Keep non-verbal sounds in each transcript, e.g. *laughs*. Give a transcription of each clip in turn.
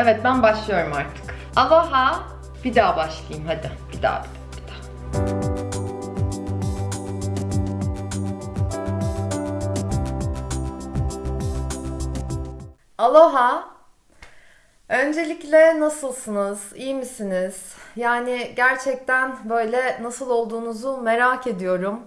Evet ben başlıyorum artık. Aloha. Bir daha başlayayım hadi. Bir daha bir daha. Aloha. Öncelikle nasılsınız? İyi misiniz? Yani gerçekten böyle nasıl olduğunuzu merak ediyorum.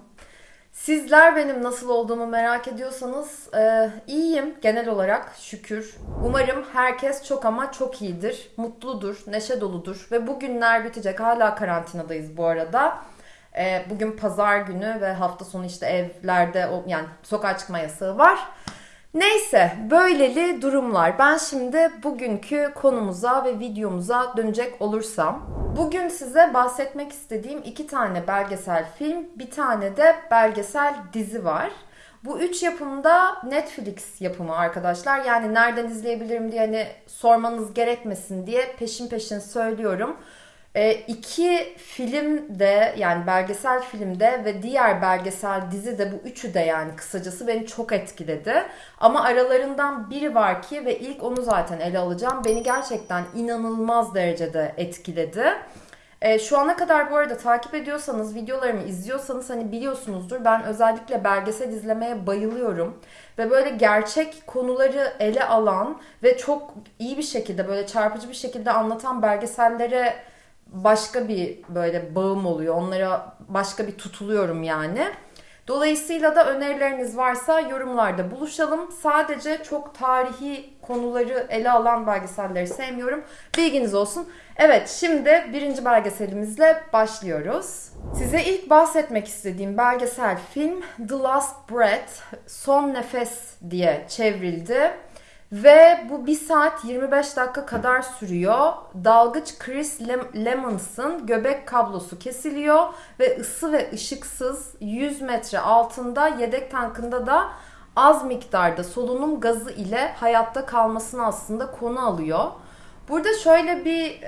Sizler benim nasıl olduğumu merak ediyorsanız e, iyiyim genel olarak şükür. Umarım herkes çok ama çok iyidir, mutludur, neşe doludur ve bugünler bitecek. Hala karantinadayız bu arada. E, bugün pazar günü ve hafta sonu işte evlerde yani sokağa çıkma yasağı var. Neyse böyleli durumlar. Ben şimdi bugünkü konumuza ve videomuza dönecek olursam. Bugün size bahsetmek istediğim iki tane belgesel film, bir tane de belgesel dizi var. Bu üç yapımda Netflix yapımı arkadaşlar. Yani nereden izleyebilirim diye hani sormanız gerekmesin diye peşin peşin söylüyorum. E, iki film de yani belgesel filmde ve diğer belgesel dizi de bu üçü de yani kısacası beni çok etkiledi. Ama aralarından biri var ki ve ilk onu zaten ele alacağım. Beni gerçekten inanılmaz derecede etkiledi. E, şu ana kadar bu arada takip ediyorsanız, videolarımı izliyorsanız hani biliyorsunuzdur. Ben özellikle belgesel izlemeye bayılıyorum. Ve böyle gerçek konuları ele alan ve çok iyi bir şekilde böyle çarpıcı bir şekilde anlatan belgesellere başka bir böyle bağım oluyor. Onlara başka bir tutuluyorum yani. Dolayısıyla da önerileriniz varsa yorumlarda buluşalım. Sadece çok tarihi konuları ele alan belgeselleri sevmiyorum. Bilginiz olsun. Evet şimdi birinci belgeselimizle başlıyoruz. Size ilk bahsetmek istediğim belgesel film The Last Breath, Son Nefes diye çevrildi. Ve bu 1 saat 25 dakika kadar sürüyor. Dalgıç Chris Lem- Lemons'ın göbek kablosu kesiliyor ve ısı ve ışıksız 100 metre altında yedek tankında da az miktarda solunum gazı ile hayatta kalmasını aslında konu alıyor. Burada şöyle bir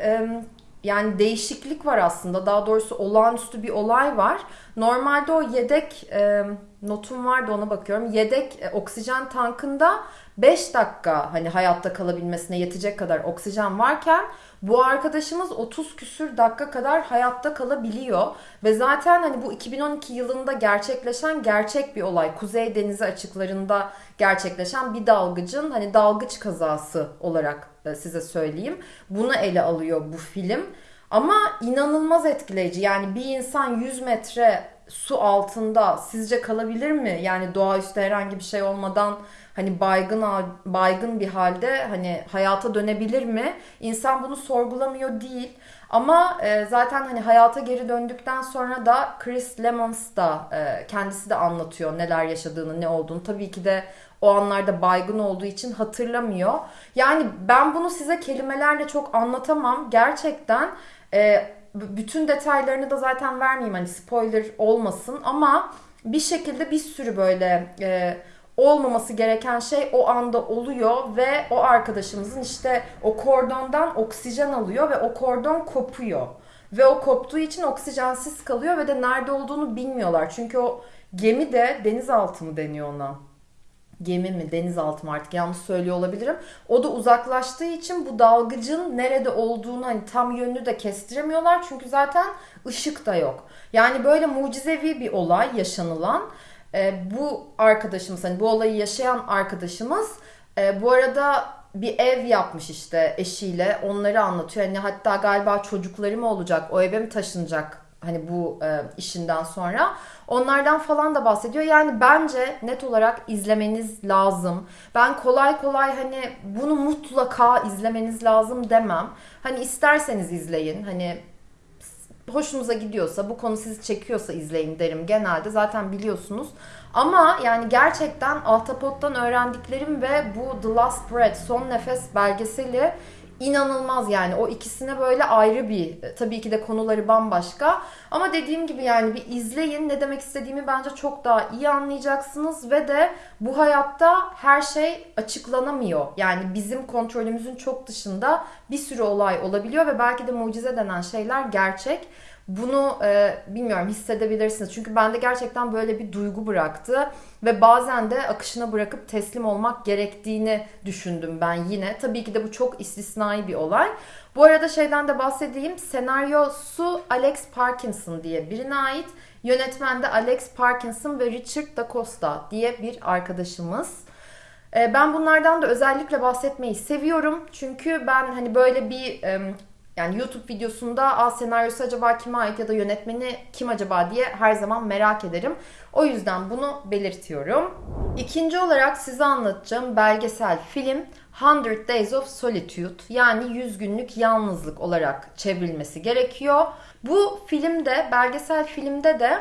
yani değişiklik var aslında. Daha doğrusu olağanüstü bir olay var. Normalde o yedek e, notum vardı ona bakıyorum. Yedek e, oksijen tankında 5 dakika hani hayatta kalabilmesine yetecek kadar oksijen varken bu arkadaşımız 30 küsür dakika kadar hayatta kalabiliyor. Ve zaten hani bu 2012 yılında gerçekleşen gerçek bir olay. Kuzey Denizi açıklarında gerçekleşen bir dalgıcın hani dalgıç kazası olarak e, size söyleyeyim. Bunu ele alıyor bu film. Ama inanılmaz etkileyici. Yani bir insan 100 metre su altında sizce kalabilir mi? Yani doğaüstü herhangi bir şey olmadan hani baygın baygın bir halde hani hayata dönebilir mi? İnsan bunu sorgulamıyor değil. Ama e, zaten hani hayata geri döndükten sonra da Chris Lemons da e, kendisi de anlatıyor neler yaşadığını, ne olduğunu. Tabii ki de o anlarda baygın olduğu için hatırlamıyor. Yani ben bunu size kelimelerle çok anlatamam. Gerçekten e, bütün detaylarını da zaten vermeyeyim hani spoiler olmasın ama bir şekilde bir sürü böyle e, olmaması gereken şey o anda oluyor ve o arkadaşımızın işte o kordondan oksijen alıyor ve o kordon kopuyor. Ve o koptuğu için oksijensiz kalıyor ve de nerede olduğunu bilmiyorlar. Çünkü o gemi de denizaltı mı deniyor ona? Gemi mi denizaltı mı artık yanlış söylüyor olabilirim. O da uzaklaştığı için bu dalgıcın nerede olduğunu hani tam yönünü de kestiremiyorlar. Çünkü zaten ışık da yok. Yani böyle mucizevi bir olay yaşanılan. E, bu arkadaşımız hani bu olayı yaşayan arkadaşımız e, bu arada bir ev yapmış işte eşiyle onları anlatıyor. Hani hatta galiba çocukları mı olacak o eve mi taşınacak hani bu e, işinden sonra. Onlardan falan da bahsediyor. Yani bence net olarak izlemeniz lazım. Ben kolay kolay hani bunu mutlaka izlemeniz lazım demem. Hani isterseniz izleyin. Hani hoşunuza gidiyorsa, bu konu sizi çekiyorsa izleyin derim genelde. Zaten biliyorsunuz. Ama yani gerçekten Altapot'tan öğrendiklerim ve bu The Last Breath, Son Nefes belgeseli inanılmaz yani o ikisine böyle ayrı bir tabii ki de konuları bambaşka ama dediğim gibi yani bir izleyin ne demek istediğimi bence çok daha iyi anlayacaksınız ve de bu hayatta her şey açıklanamıyor. Yani bizim kontrolümüzün çok dışında bir sürü olay olabiliyor ve belki de mucize denen şeyler gerçek. Bunu e, bilmiyorum hissedebilirsiniz. Çünkü bende gerçekten böyle bir duygu bıraktı. Ve bazen de akışına bırakıp teslim olmak gerektiğini düşündüm ben yine. Tabii ki de bu çok istisnai bir olay. Bu arada şeyden de bahsedeyim. Senaryosu Alex Parkinson diye birine ait. Yönetmen de Alex Parkinson ve Richard Da Costa diye bir arkadaşımız. E, ben bunlardan da özellikle bahsetmeyi seviyorum. Çünkü ben hani böyle bir yani YouTube videosunda A senaryosu acaba kime ait ya da yönetmeni kim acaba diye her zaman merak ederim. O yüzden bunu belirtiyorum. İkinci olarak size anlatacağım belgesel film 100 Days of Solitude yani 100 günlük yalnızlık olarak çevrilmesi gerekiyor. Bu filmde, belgesel filmde de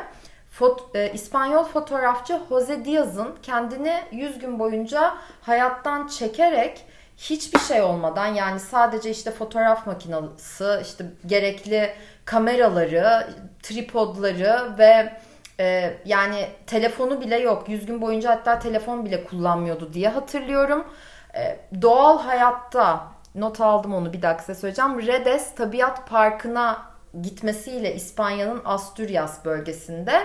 Fot, e, İspanyol fotoğrafçı Jose Diaz'ın kendini 100 gün boyunca hayattan çekerek hiçbir şey olmadan yani sadece işte fotoğraf makinesi, işte gerekli kameraları, tripodları ve e, yani telefonu bile yok. 100 gün boyunca hatta telefon bile kullanmıyordu diye hatırlıyorum. E, doğal hayatta not aldım onu bir dakika size söyleyeceğim. Redes Tabiat Parkı'na gitmesiyle İspanya'nın Asturias bölgesinde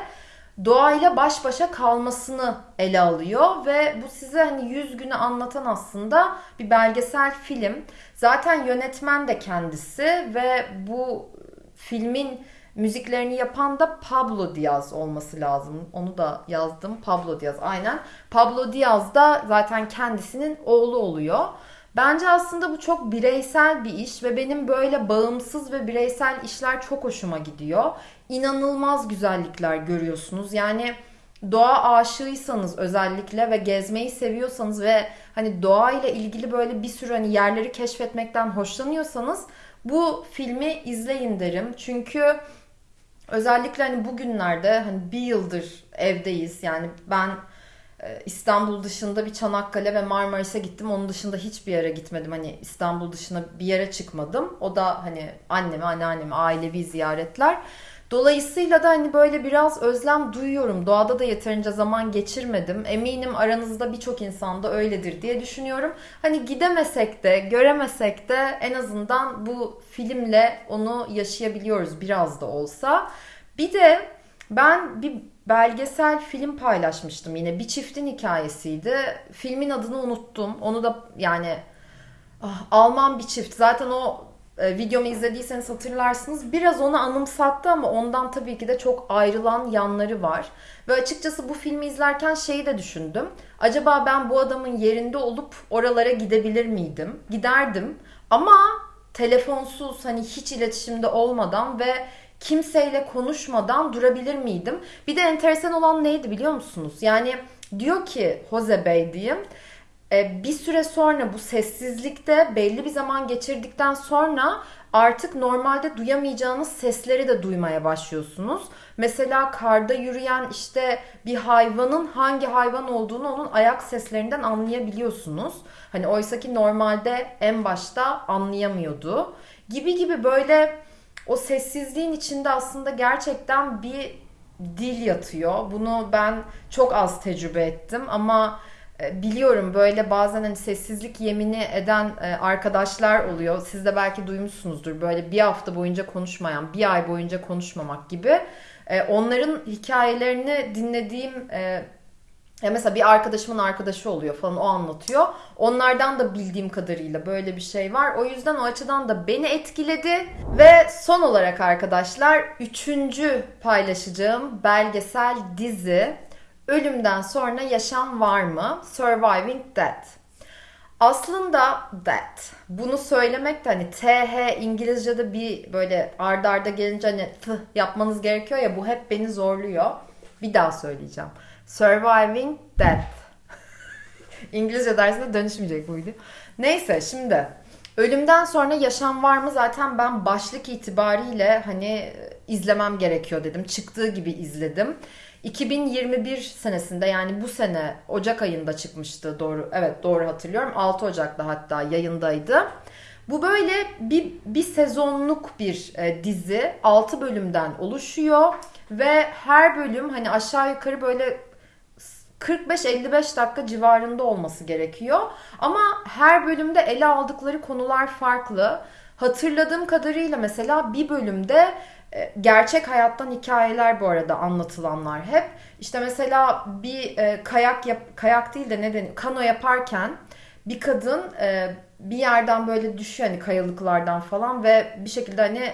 doğayla baş başa kalmasını ele alıyor ve bu size hani 100 günü anlatan aslında bir belgesel film. Zaten yönetmen de kendisi ve bu filmin müziklerini yapan da Pablo Diaz olması lazım. Onu da yazdım. Pablo Diaz aynen. Pablo Diaz da zaten kendisinin oğlu oluyor. Bence aslında bu çok bireysel bir iş ve benim böyle bağımsız ve bireysel işler çok hoşuma gidiyor. İnanılmaz güzellikler görüyorsunuz. Yani doğa aşığıysanız özellikle ve gezmeyi seviyorsanız ve hani doğayla ilgili böyle bir sürü hani yerleri keşfetmekten hoşlanıyorsanız bu filmi izleyin derim. Çünkü özellikle hani bugünlerde hani bir yıldır evdeyiz. Yani ben ee, İstanbul dışında bir Çanakkale ve Marmaris'e gittim. Onun dışında hiçbir yere gitmedim. Hani İstanbul dışına bir yere çıkmadım. O da hani annemi, anneannemi, ailevi ziyaretler. Dolayısıyla da hani böyle biraz özlem duyuyorum. Doğada da yeterince zaman geçirmedim. Eminim aranızda birçok insan da öyledir diye düşünüyorum. Hani gidemesek de, göremesek de en azından bu filmle onu yaşayabiliyoruz biraz da olsa. Bir de ben bir belgesel film paylaşmıştım yine. Bir çiftin hikayesiydi. Filmin adını unuttum. Onu da yani ah, Alman bir çift. Zaten o e, videomu izlediyseniz hatırlarsınız. Biraz onu anımsattı ama ondan tabii ki de çok ayrılan yanları var. Ve açıkçası bu filmi izlerken şeyi de düşündüm. Acaba ben bu adamın yerinde olup oralara gidebilir miydim? Giderdim. Ama telefonsuz hani hiç iletişimde olmadan ve kimseyle konuşmadan durabilir miydim? Bir de enteresan olan neydi biliyor musunuz? Yani diyor ki Jose Bey diyeyim bir süre sonra bu sessizlikte belli bir zaman geçirdikten sonra artık normalde duyamayacağınız sesleri de duymaya başlıyorsunuz. Mesela karda yürüyen işte bir hayvanın hangi hayvan olduğunu onun ayak seslerinden anlayabiliyorsunuz. Hani oysa ki normalde en başta anlayamıyordu. Gibi gibi böyle o sessizliğin içinde aslında gerçekten bir dil yatıyor. Bunu ben çok az tecrübe ettim ama e, biliyorum böyle bazen hani sessizlik yemini eden e, arkadaşlar oluyor. Siz de belki duymuşsunuzdur. Böyle bir hafta boyunca konuşmayan, bir ay boyunca konuşmamak gibi. E, onların hikayelerini dinlediğim ya mesela bir arkadaşımın arkadaşı oluyor falan o anlatıyor. Onlardan da bildiğim kadarıyla böyle bir şey var. O yüzden o açıdan da beni etkiledi. Ve son olarak arkadaşlar üçüncü paylaşacağım belgesel dizi Ölümden sonra yaşam var mı? Surviving Death. Aslında that. Bunu söylemek de hani TH İngilizce'de bir böyle ardarda arda gelince hani t yapmanız gerekiyor ya bu hep beni zorluyor. Bir daha söyleyeceğim. Surviving Death. *laughs* İngilizce dersinde dönüşmeyecek bu video. Neyse şimdi ölümden sonra yaşam var mı zaten ben başlık itibariyle hani izlemem gerekiyor dedim. Çıktığı gibi izledim. 2021 senesinde yani bu sene Ocak ayında çıkmıştı doğru evet doğru hatırlıyorum 6 Ocak'ta hatta yayındaydı. Bu böyle bir, bir sezonluk bir e, dizi 6 bölümden oluşuyor ve her bölüm hani aşağı yukarı böyle 45-55 dakika civarında olması gerekiyor. Ama her bölümde ele aldıkları konular farklı. Hatırladığım kadarıyla mesela bir bölümde e, gerçek hayattan hikayeler bu arada anlatılanlar hep. İşte mesela bir e, kayak yap, kayak değil de ne deniyor? Kano yaparken bir kadın e, bir yerden böyle düşüyor hani kayalıklardan falan ve bir şekilde hani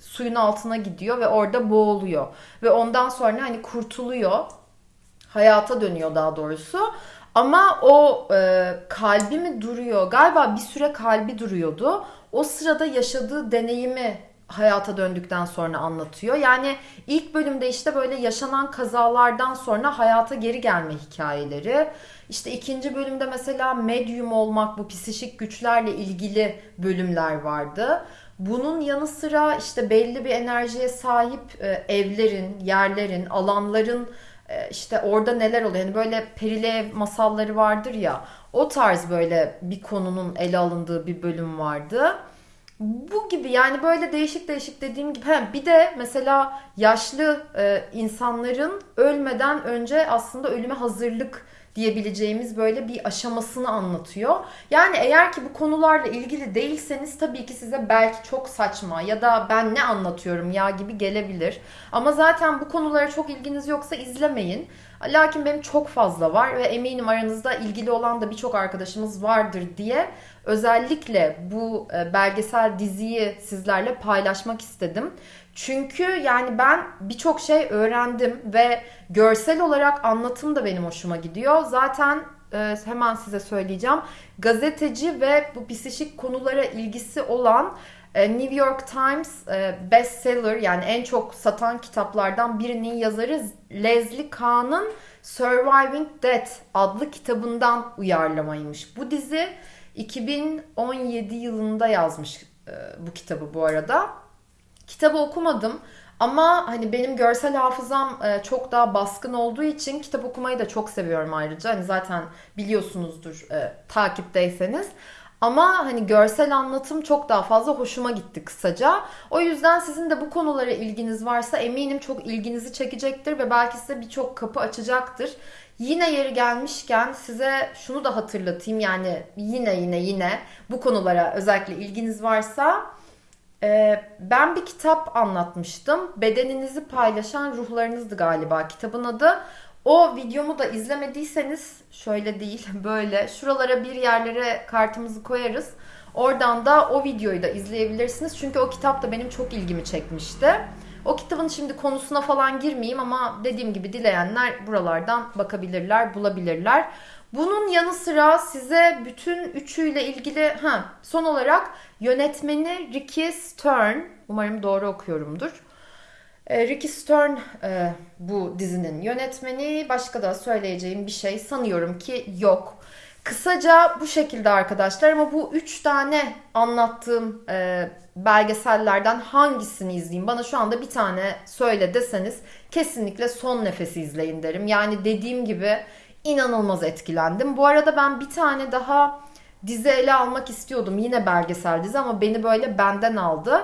suyun altına gidiyor ve orada boğuluyor. Ve ondan sonra hani kurtuluyor. Hayata dönüyor daha doğrusu. Ama o e, kalbi mi duruyor? Galiba bir süre kalbi duruyordu. O sırada yaşadığı deneyimi hayata döndükten sonra anlatıyor. Yani ilk bölümde işte böyle yaşanan kazalardan sonra hayata geri gelme hikayeleri. İşte ikinci bölümde mesela medyum olmak, bu psişik güçlerle ilgili bölümler vardı. Bunun yanı sıra işte belli bir enerjiye sahip e, evlerin, yerlerin, alanların işte orada neler oluyor. Yani böyle perili ev masalları vardır ya. O tarz böyle bir konunun ele alındığı bir bölüm vardı. Bu gibi yani böyle değişik değişik dediğim gibi. He, bir de mesela yaşlı e, insanların ölmeden önce aslında ölüme hazırlık diyebileceğimiz böyle bir aşamasını anlatıyor. Yani eğer ki bu konularla ilgili değilseniz tabii ki size belki çok saçma ya da ben ne anlatıyorum ya gibi gelebilir. Ama zaten bu konulara çok ilginiz yoksa izlemeyin. Lakin benim çok fazla var ve eminim aranızda ilgili olan da birçok arkadaşımız vardır diye özellikle bu e, belgesel diziyi sizlerle paylaşmak istedim. Çünkü yani ben birçok şey öğrendim ve görsel olarak anlatım da benim hoşuma gidiyor. Zaten e, hemen size söyleyeceğim. Gazeteci ve bu psikik konulara ilgisi olan e, New York Times e, bestseller yani en çok satan kitaplardan birinin yazarı Leslie Kahn'ın Surviving Death adlı kitabından uyarlamaymış. Bu dizi 2017 yılında yazmış bu kitabı bu arada. Kitabı okumadım ama hani benim görsel hafızam e, çok daha baskın olduğu için kitap okumayı da çok seviyorum ayrıca. Hani zaten biliyorsunuzdur e, takipteyseniz. Ama hani görsel anlatım çok daha fazla hoşuma gitti kısaca. O yüzden sizin de bu konulara ilginiz varsa eminim çok ilginizi çekecektir ve belki size birçok kapı açacaktır. Yine yeri gelmişken size şunu da hatırlatayım yani yine yine yine bu konulara özellikle ilginiz varsa ben bir kitap anlatmıştım. Bedeninizi paylaşan ruhlarınızdı galiba kitabın adı. O videomu da izlemediyseniz şöyle değil *laughs* böyle şuralara bir yerlere kartımızı koyarız. Oradan da o videoyu da izleyebilirsiniz. Çünkü o kitap da benim çok ilgimi çekmişti. O kitabın şimdi konusuna falan girmeyeyim ama dediğim gibi dileyenler buralardan bakabilirler, bulabilirler. Bunun yanı sıra size bütün üçüyle ilgili ha son olarak yönetmeni Ricky Stern umarım doğru okuyorumdur. E, Ricky Stern e, bu dizinin yönetmeni. Başka da söyleyeceğim bir şey sanıyorum ki yok. Kısaca bu şekilde arkadaşlar ama bu üç tane anlattığım e, belgesellerden hangisini izleyeyim? Bana şu anda bir tane söyle deseniz kesinlikle son nefesi izleyin derim. Yani dediğim gibi inanılmaz etkilendim. Bu arada ben bir tane daha dizi ele almak istiyordum. Yine belgesel dizi ama beni böyle benden aldı.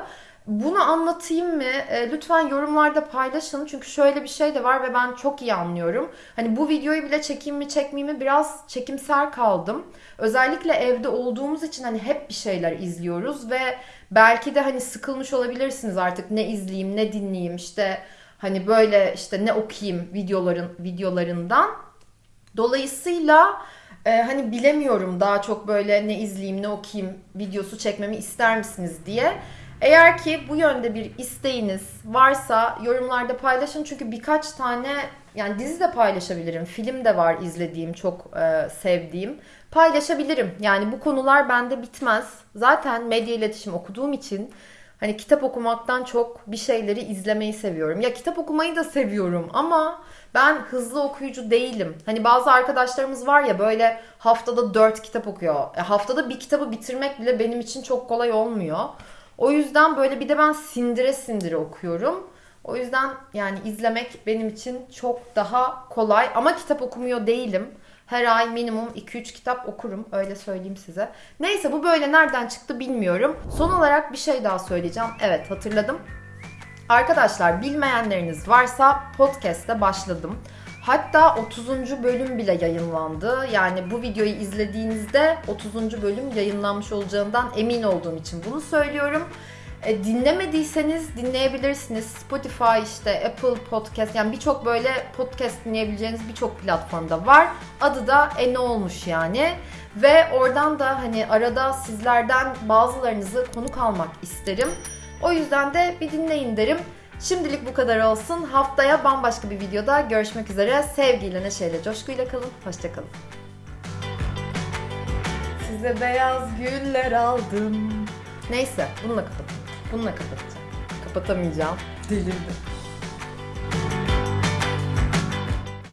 Bunu anlatayım mı? E, lütfen yorumlarda paylaşın. Çünkü şöyle bir şey de var ve ben çok iyi anlıyorum. Hani bu videoyu bile çekeyim mi çekmeyeyim mi biraz çekimser kaldım. Özellikle evde olduğumuz için hani hep bir şeyler izliyoruz ve belki de hani sıkılmış olabilirsiniz artık ne izleyeyim ne dinleyeyim işte hani böyle işte ne okuyayım videoların videolarından. Dolayısıyla e, hani bilemiyorum daha çok böyle ne izleyeyim ne okuyayım videosu çekmemi ister misiniz diye. Eğer ki bu yönde bir isteğiniz varsa yorumlarda paylaşın çünkü birkaç tane yani dizi de paylaşabilirim. Film de var izlediğim, çok e, sevdiğim. Paylaşabilirim. Yani bu konular bende bitmez. Zaten medya iletişim okuduğum için hani kitap okumaktan çok bir şeyleri izlemeyi seviyorum. Ya kitap okumayı da seviyorum ama ben hızlı okuyucu değilim. Hani bazı arkadaşlarımız var ya böyle haftada 4 kitap okuyor. E, haftada bir kitabı bitirmek bile benim için çok kolay olmuyor. O yüzden böyle bir de ben sindire sindire okuyorum. O yüzden yani izlemek benim için çok daha kolay ama kitap okumuyor değilim. Her ay minimum 2-3 kitap okurum öyle söyleyeyim size. Neyse bu böyle nereden çıktı bilmiyorum. Son olarak bir şey daha söyleyeceğim. Evet hatırladım. Arkadaşlar bilmeyenleriniz varsa podcast'te başladım. Hatta 30. bölüm bile yayınlandı. Yani bu videoyu izlediğinizde 30. bölüm yayınlanmış olacağından emin olduğum için bunu söylüyorum. E, dinlemediyseniz dinleyebilirsiniz. Spotify işte Apple Podcast yani birçok böyle podcast dinleyebileceğiniz birçok platformda var. Adı da E Ne Olmuş yani. Ve oradan da hani arada sizlerden bazılarınızı konuk almak isterim. O yüzden de bir dinleyin derim. Şimdilik bu kadar olsun. Haftaya bambaşka bir videoda görüşmek üzere. Sevgiyle, neşeyle, coşkuyla kalın. Hoşçakalın. Size beyaz güller aldım. Neyse bununla kapat. Bununla kapatacağım. Kapatamayacağım. Delirdim.